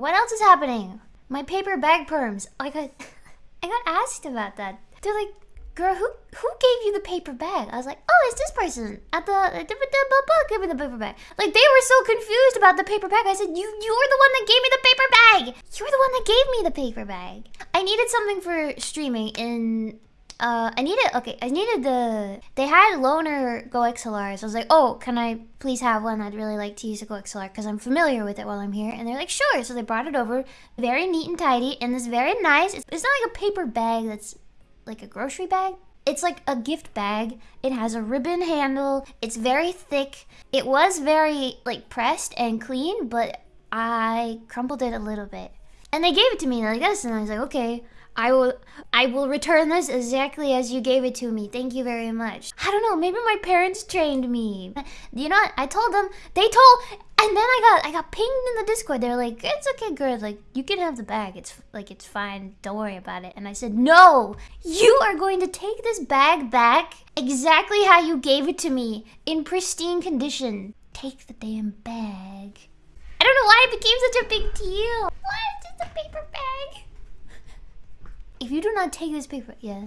What else is happening? My paper bag perms. I got, I got asked about that. They're like, girl, who who gave you the paper bag? I was like, oh, it's this person at the give me the paper bag. Like they were so confused about the paper bag. I said, you you're the one that gave me the paper bag. You're the one that gave me the paper bag. I needed something for streaming in. Uh, I needed okay. I needed the. They had loaner GoXLRs. I was like, oh, can I please have one? I'd really like to use a Go XLR because I'm familiar with it while I'm here. And they're like, sure. So they brought it over, very neat and tidy, and this very nice. It's, it's not like a paper bag that's like a grocery bag. It's like a gift bag. It has a ribbon handle. It's very thick. It was very like pressed and clean, but I crumpled it a little bit. And they gave it to me like this, and I was like, okay, I will I will return this exactly as you gave it to me. Thank you very much. I don't know, maybe my parents trained me. You know what? I told them they told and then I got I got pinged in the Discord. They're like, "It's okay, girl. Like you can have the bag. It's like it's fine. Don't worry about it." And I said, "No, you are going to take this bag back exactly how you gave it to me in pristine condition. Take the damn bag." I don't know why it became such a big deal. Why is just a paper bag? If you do not take this paper, yeah.